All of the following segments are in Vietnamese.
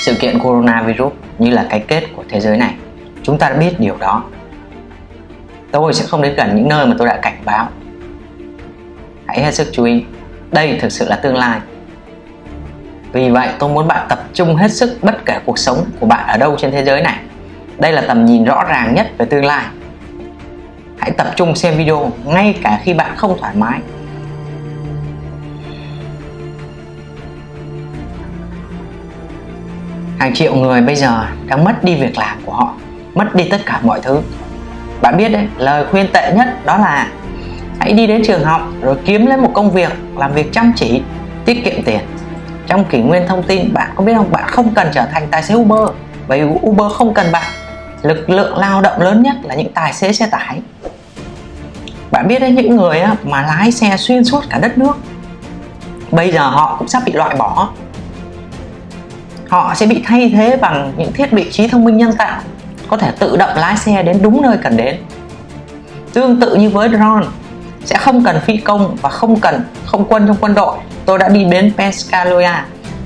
sự kiện coronavirus như là cái kết của thế giới này. Chúng ta đã biết điều đó. Tôi sẽ không đến gần những nơi mà tôi đã cảnh báo. Hãy hết sức chú ý. Đây thực sự là tương lai. Vì vậy, tôi muốn bạn tập trung hết sức bất kể cuộc sống của bạn ở đâu trên thế giới này. Đây là tầm nhìn rõ ràng nhất về tương lai. Hãy tập trung xem video ngay cả khi bạn không thoải mái. Hàng triệu người bây giờ đang mất đi việc làm của họ, mất đi tất cả mọi thứ. Bạn biết đấy, lời khuyên tệ nhất đó là hãy đi đến trường học rồi kiếm lấy một công việc, làm việc chăm chỉ, tiết kiệm tiền. Trong kỷ nguyên thông tin, bạn có biết không? Bạn không cần trở thành tài xế Uber, bởi vì Uber không cần bạn. Lực lượng lao động lớn nhất là những tài xế xe tải. Bạn biết đấy, những người mà lái xe xuyên suốt cả đất nước, bây giờ họ cũng sắp bị loại bỏ họ sẽ bị thay thế bằng những thiết bị trí thông minh nhân tạo, có thể tự động lái xe đến đúng nơi cần đến. Tương tự như với drone, sẽ không cần phi công và không cần, không quân trong quân đội. Tôi đã đi đến Pescaloia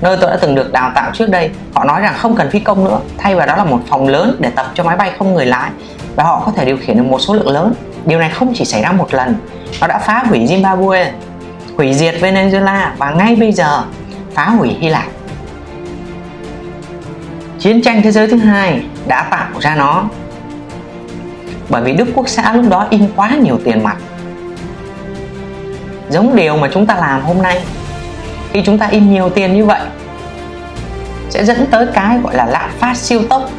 nơi tôi đã từng được đào tạo trước đây. Họ nói rằng không cần phi công nữa, thay vào đó là một phòng lớn để tập cho máy bay không người lái, và họ có thể điều khiển được một số lượng lớn. Điều này không chỉ xảy ra một lần, nó đã phá hủy Zimbabwe, hủy diệt Venezuela và ngay bây giờ phá hủy Hy Lạp chiến tranh thế giới thứ hai đã tạo ra nó. Bởi vì Đức Quốc xã lúc đó in quá nhiều tiền mặt. Giống điều mà chúng ta làm hôm nay. Khi chúng ta in nhiều tiền như vậy, sẽ dẫn tới cái gọi là lạm phát siêu tốc,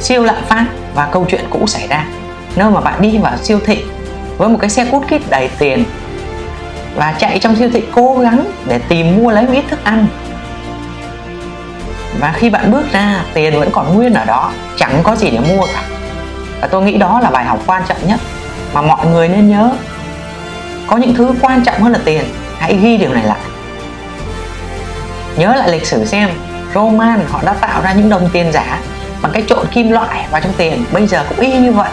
siêu lạm phát và câu chuyện cũ xảy ra. Nơi mà bạn đi vào siêu thị với một cái xe cút kít đầy tiền và chạy trong siêu thị cố gắng để tìm mua lấy một ít thức ăn và khi bạn bước ra, tiền vẫn còn nguyên ở đó, chẳng có gì để mua cả. Và tôi nghĩ đó là bài học quan trọng nhất mà mọi người nên nhớ. Có những thứ quan trọng hơn là tiền. Hãy ghi điều này lại. Nhớ lại lịch sử xem, Roman họ đã tạo ra những đồng tiền giả bằng cách trộn kim loại vào trong tiền. Bây giờ cũng y như vậy.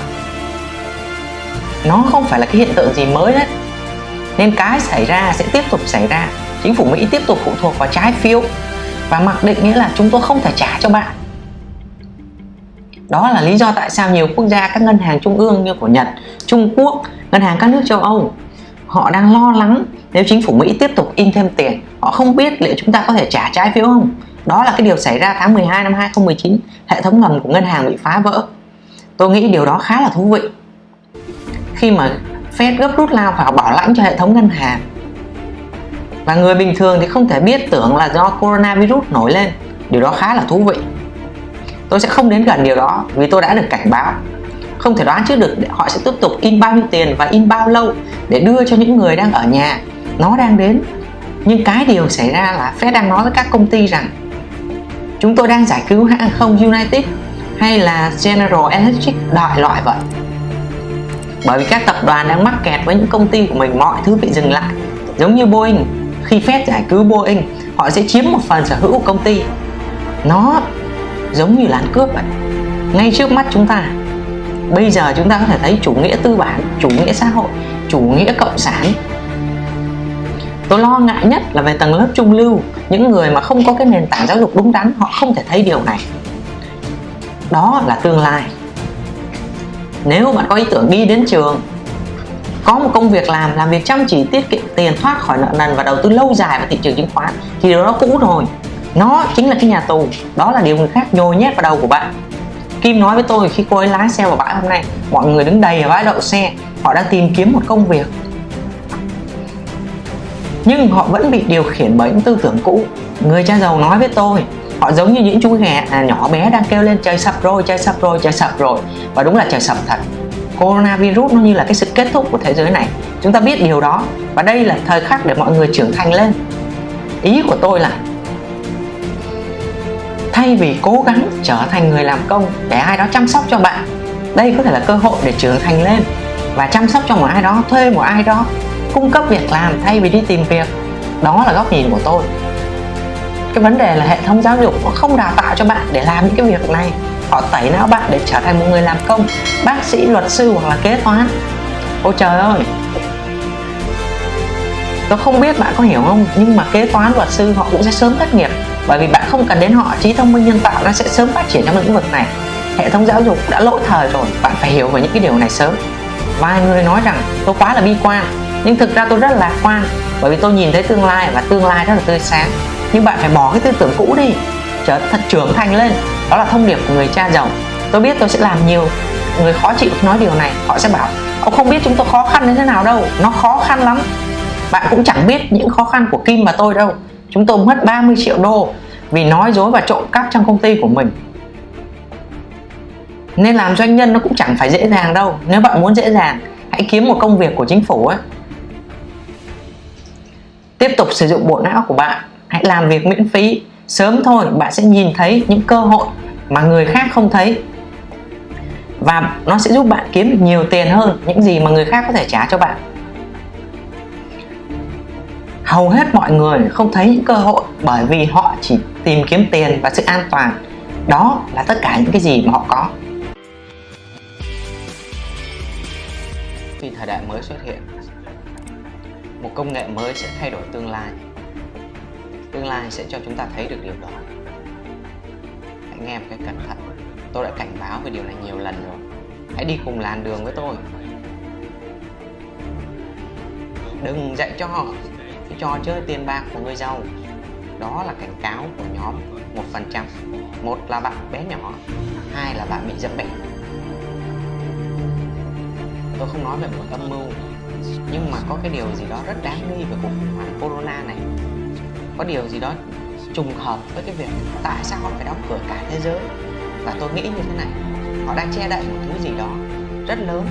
Nó không phải là cái hiện tượng gì mới đấy. Nên cái xảy ra sẽ tiếp tục xảy ra. Chính phủ Mỹ tiếp tục phụ thuộc vào trái phiếu và mặc định nghĩa là chúng tôi không thể trả cho bạn. Đó là lý do tại sao nhiều quốc gia các ngân hàng trung ương như của Nhật, Trung Quốc, ngân hàng các nước châu Âu họ đang lo lắng nếu chính phủ Mỹ tiếp tục in thêm tiền. Họ không biết liệu chúng ta có thể trả trái phiếu không. Đó là cái điều xảy ra tháng 12 năm 2019 hệ thống ngầm của ngân hàng bị phá vỡ. Tôi nghĩ điều đó khá là thú vị. Khi mà Fed gấp rút lao vào bảo lãnh cho hệ thống ngân hàng và người bình thường thì không thể biết tưởng là do coronavirus nổi lên. Điều đó khá là thú vị. Tôi sẽ không đến gần điều đó vì tôi đã được cảnh báo. Không thể đoán trước được họ sẽ tiếp tục in bao nhiêu tiền và in bao lâu để đưa cho những người đang ở nhà. Nó đang đến. Nhưng cái điều xảy ra là Fed đang nói với các công ty rằng chúng tôi đang giải cứu hãng không United hay là General Electric đại loại vậy. Bởi vì các tập đoàn đang mắc kẹt với những công ty của mình, mọi thứ bị dừng lại. Giống như Boeing khi Fed giải cứu Boeing, họ sẽ chiếm một phần sở hữu của công ty. Nó giống như là ăn cướp vậy. Ngay trước mắt chúng ta, bây giờ chúng ta có thể thấy chủ nghĩa tư bản, chủ nghĩa xã hội, chủ nghĩa cộng sản. Tôi lo ngại nhất là về tầng lớp trung lưu, những người mà không có cái nền tảng giáo dục đúng đắn, họ không thể thấy điều này. Đó là tương lai. Nếu bạn có ý tưởng đi đến trường, có một công việc làm làm việc chăm chỉ tiết kiệm tiền thoát khỏi nợ nần và đầu tư lâu dài vào thị trường chứng khoán thì điều đó cũ rồi. Nó chính là cái nhà tù. Đó là điều người khác nhồi nhét vào đầu của bạn. Kim nói với tôi khi cô ấy lái xe vào bãi hôm nay mọi người đứng đầy ở bãi đậu xe họ đang tìm kiếm một công việc. Nhưng họ vẫn bị điều khiển bởi những tư tưởng cũ. Người cha giàu nói với tôi họ giống như những chú ghẹ à, nhỏ bé đang kêu lên trời sập rồi trời sập rồi trời sập rồi. Và đúng là trời sập thật. Coronavirus nó như là cái sự kết thúc của thế giới này chúng ta biết điều đó. Và đây là thời khắc để mọi người trưởng thành lên. Ý của tôi là, thay vì cố gắng trở thành người làm công để ai đó chăm sóc cho bạn, đây có thể là cơ hội để trưởng thành lên. Và chăm sóc cho một ai đó, thuê một ai đó, cung cấp việc làm thay vì đi tìm việc, đó là góc nhìn của tôi. Cái vấn đề là hệ thống giáo dục nó không đào tạo cho bạn để làm những cái việc này. Họ tẩy não bạn để trở thành một người làm công, bác sĩ, luật sư hoặc là kế toán. Ôi trời ơi tôi không biết bạn có hiểu không, nhưng mà kế toán, luật sư họ cũng sẽ sớm thất nghiệp. Bởi vì bạn không cần đến họ, trí thông minh nhân tạo nó sẽ sớm phát triển trong lĩnh vực này. Hệ thống giáo dục đã lỗi thời rồi, bạn phải hiểu về những cái điều này sớm. Vài người nói rằng tôi quá là bi quan, nhưng thực ra tôi rất là lạc quan, bởi vì tôi nhìn thấy tương lai và tương lai rất là tươi sáng. Nhưng bạn phải bỏ cái tư tưởng cũ đi, trở thật trưởng thành lên. Đó là thông điệp của người cha giàu. Tôi biết tôi sẽ làm nhiều, người khó chịu nói điều này, họ sẽ bảo, ông không biết chúng tôi khó khăn như thế nào đâu, nó khó khăn lắm bạn cũng chẳng biết những khó khăn của Kim và tôi đâu. Chúng tôi mất 30 triệu đô vì nói dối và trộm cắp trong công ty của mình. Nên làm doanh nhân nó cũng chẳng phải dễ dàng đâu. Nếu bạn muốn dễ dàng, hãy kiếm một công việc của chính phủ ấy. Tiếp tục sử dụng bộ não của bạn. Hãy làm việc miễn phí. Sớm thôi, bạn sẽ nhìn thấy những cơ hội mà người khác không thấy. Và nó sẽ giúp bạn kiếm được nhiều tiền hơn những gì mà người khác có thể trả cho bạn hầu hết mọi người không thấy những cơ hội bởi vì họ chỉ tìm kiếm tiền và sự an toàn. Đó là tất cả những cái gì mà họ có. Khi thời đại mới xuất hiện, một công nghệ mới sẽ thay đổi tương lai. Tương lai sẽ cho chúng ta thấy được điều đó. Hãy nghe một cái cẩn thận. Tôi đã cảnh báo về điều này nhiều lần rồi. Hãy đi cùng làn đường với tôi. Đừng dạy cho họ trò chơi tiền bạc của người giàu. Đó là cảnh cáo của nhóm một phần trăm. Một là bạn bé nhỏ, hai là bạn bị dẫm bẹp tôi không nói về một âm mưu, nhưng mà có cái điều gì đó rất đáng nghi về cuộc khủng hoảng corona này. Có điều gì đó trùng hợp với cái việc tại sao họ phải đóng cửa cả thế giới? Và tôi nghĩ như thế này, họ đang che đậy một thứ gì đó rất lớn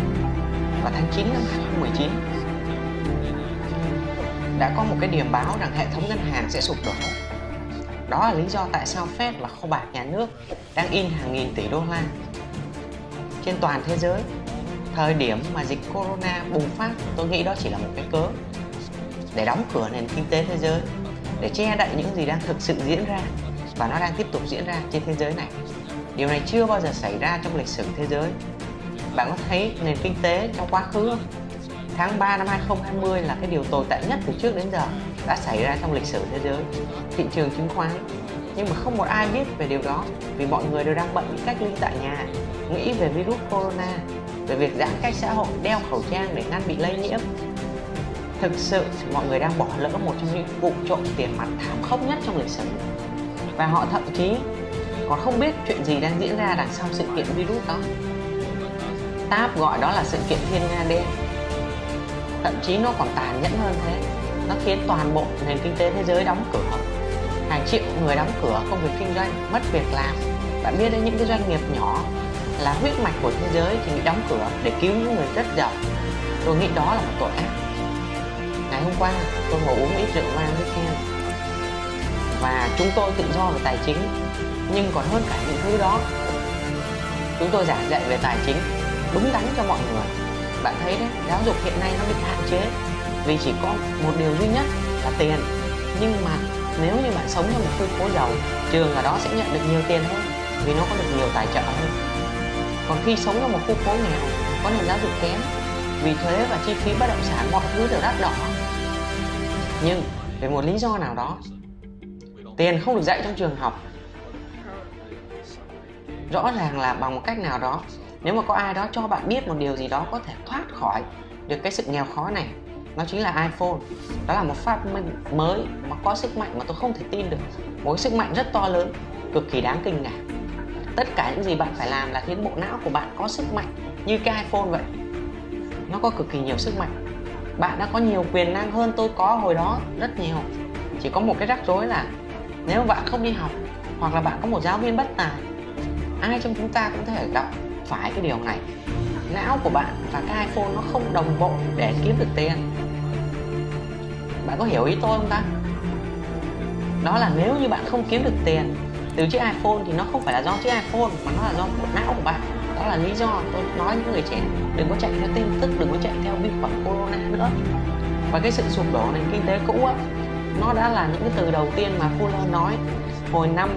vào tháng 9 năm 2019 đã có một cái điểm báo rằng hệ thống ngân hàng sẽ sụp đổ. Đó là lý do tại sao Fed là kho bạc nhà nước đang in hàng nghìn tỷ đô la trên toàn thế giới. Thời điểm mà dịch corona bùng phát, tôi nghĩ đó chỉ là một cái cớ để đóng cửa nền kinh tế thế giới, để che đậy những gì đang thực sự diễn ra và nó đang tiếp tục diễn ra trên thế giới này. Điều này chưa bao giờ xảy ra trong lịch sử thế giới. Bạn có thấy nền kinh tế trong quá khứ không? Tháng 3 năm 2020 là cái điều tồi tệ nhất từ trước đến giờ đã xảy ra trong lịch sử thế giới, thị trường chứng khoán. Nhưng mà không một ai biết về điều đó, vì mọi người đều đang bận cách ly tại nhà, nghĩ về virus corona, về việc giãn cách xã hội, đeo khẩu trang để ngăn bị lây nhiễm. Thực sự mọi người đang bỏ lỡ một trong những vụ trộm tiền mặt thảm khốc nhất trong lịch sử. Và họ thậm chí còn không biết chuyện gì đang diễn ra đằng sau sự kiện virus đó. TAP gọi đó là sự kiện thiên nga đen thậm chí nó còn tàn nhẫn hơn thế. Nó khiến toàn bộ nền kinh tế thế giới đóng cửa. Hàng triệu người đóng cửa, công việc kinh doanh, mất việc làm. Bạn biết đấy, những cái doanh nghiệp nhỏ là huyết mạch của thế giới thì bị đóng cửa để cứu những người rất giàu. Tôi nghĩ đó là một tội ác. Ngày hôm qua, tôi ngồi uống ít rượu vang với Ken và chúng tôi tự do về tài chính, nhưng còn hơn cả những thứ đó. Chúng tôi giảng dạy về tài chính, đúng đắn cho mọi người bạn thấy đấy, giáo dục hiện nay nó bị hạn chế. Vì chỉ có một điều duy nhất là tiền. Nhưng mà nếu như bạn sống trong một khu phố giàu, trường ở đó sẽ nhận được nhiều tiền hơn, vì nó có được nhiều tài trợ hơn. Còn khi sống trong một khu phố nghèo, có nền giáo dục kém, vì thuế và chi phí bất động sản mọi thứ đều đắt đỏ. Nhưng vì một lý do nào đó, tiền không được dạy trong trường học, rõ ràng là bằng một cách nào đó nếu mà có ai đó cho bạn biết một điều gì đó có thể thoát khỏi được cái sự nghèo khó này, nó chính là iPhone. Đó là một phát minh mới mà có sức mạnh mà tôi không thể tin được. Một sức mạnh rất to lớn, cực kỳ đáng kinh ngạc. Tất cả những gì bạn phải làm là khiến bộ não của bạn có sức mạnh như cái iPhone vậy. Nó có cực kỳ nhiều sức mạnh. Bạn đã có nhiều quyền năng hơn tôi có hồi đó rất nhiều. Chỉ có một cái rắc rối là nếu bạn không đi học hoặc là bạn có một giáo viên bất tài, ai trong chúng ta cũng thể gặp phải cái điều này. Não của bạn và cái iPhone nó không đồng bộ để kiếm được tiền. Bạn có hiểu ý tôi không ta? Đó là nếu như bạn không kiếm được tiền từ chiếc iPhone thì nó không phải là do chiếc iPhone mà nó là do bộ não của bạn. Đó là lý do tôi nói những người trẻ, đừng có chạy theo tin tức, đừng có chạy theo vi khuẩn corona nữa. Và cái sự sụp đổ nền kinh tế cũ á, nó đã là những cái từ đầu tiên mà Fuller nói hồi năm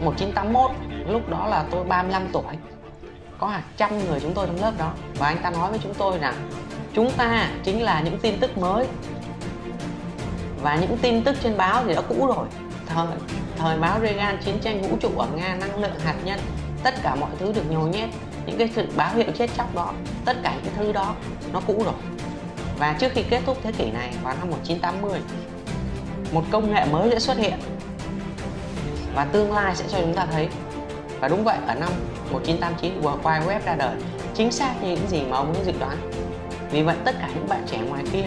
1981 lúc đó là tôi 35 tuổi có hàng trăm người chúng tôi trong lớp đó. Và anh ta nói với chúng tôi rằng, chúng ta chính là những tin tức mới. Và những tin tức trên báo thì đã cũ rồi. Thời thời báo Reagan chiến tranh vũ trụ ở Nga, năng lượng hạt nhân, tất cả mọi thứ được nhồi nhét. Những cái sự báo hiệu chết chóc đó, tất cả những thứ đó, nó cũ rồi. Và trước khi kết thúc thế kỷ này, vào năm 1980 một công nghệ mới sẽ xuất hiện. Và tương lai sẽ cho chúng ta thấy và đúng vậy ở năm 1989 World Wide Web ra đời. Chính xác như những gì mà ông ấy dự đoán. Vì vậy tất cả những bạn trẻ ngoài kia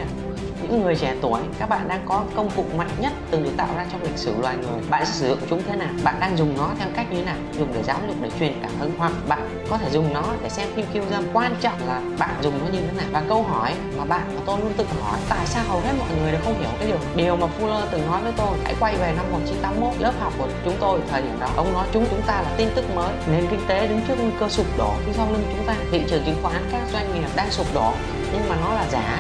những người trẻ tuổi, các bạn đang có công cụ mạnh nhất từng được tạo ra trong lịch sử loài người. Bạn sử dụng chúng thế nào? Bạn đang dùng nó theo cách như thế nào? Dùng để giáo dục, để truyền cảm hứng, hoặc bạn có thể dùng nó để xem phim kiêu dâm. Quan trọng là bạn dùng nó như thế nào? Và câu hỏi mà bạn và tôi luôn tự hỏi, tại sao hầu hết mọi người đều không hiểu cái điều điều mà Fuller từng nói với tôi, hãy quay về năm 1981 lớp học của chúng tôi thời điểm đó. Ông nói chúng chúng ta là tin tức mới, nền kinh tế đứng trước nguy cơ sụp đổ. Phía sau lưng chúng ta, thị trường chứng khoán, các doanh nghiệp đang sụp đổ, nhưng mà nó là giả,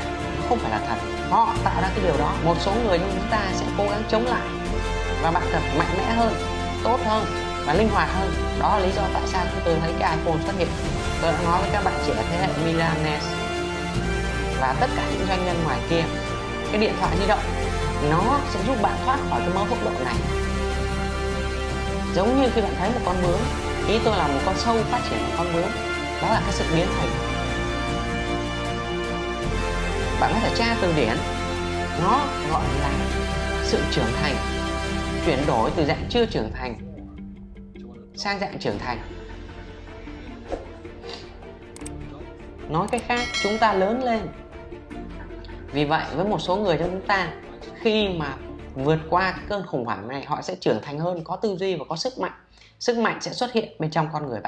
không phải là thật họ tạo ra cái điều đó. Một số người như chúng ta sẽ cố gắng chống lại và bạn cần mạnh mẽ hơn, tốt hơn và linh hoạt hơn. Đó là lý do tại sao chúng tôi thấy cái iPhone xuất hiện. Tôi đã nói với các bạn trẻ thế hệ Milanes và tất cả những doanh nhân ngoài kia. Cái điện thoại di động, nó sẽ giúp bạn thoát khỏi cái mớ hốc độ này. Giống như khi bạn thấy một con bướm, ý tôi là một con sâu phát triển một con bướm. Đó là cái sự biến thành bạn có thể tra từ điển. Nó gọi là sự trưởng thành, chuyển đổi từ dạng chưa trưởng thành sang dạng trưởng thành. Nói cách khác, chúng ta lớn lên. Vì vậy, với một số người trong chúng ta, khi mà vượt qua cơn khủng hoảng này, họ sẽ trưởng thành hơn, có tư duy và có sức mạnh. Sức mạnh sẽ xuất hiện bên trong con người bạn.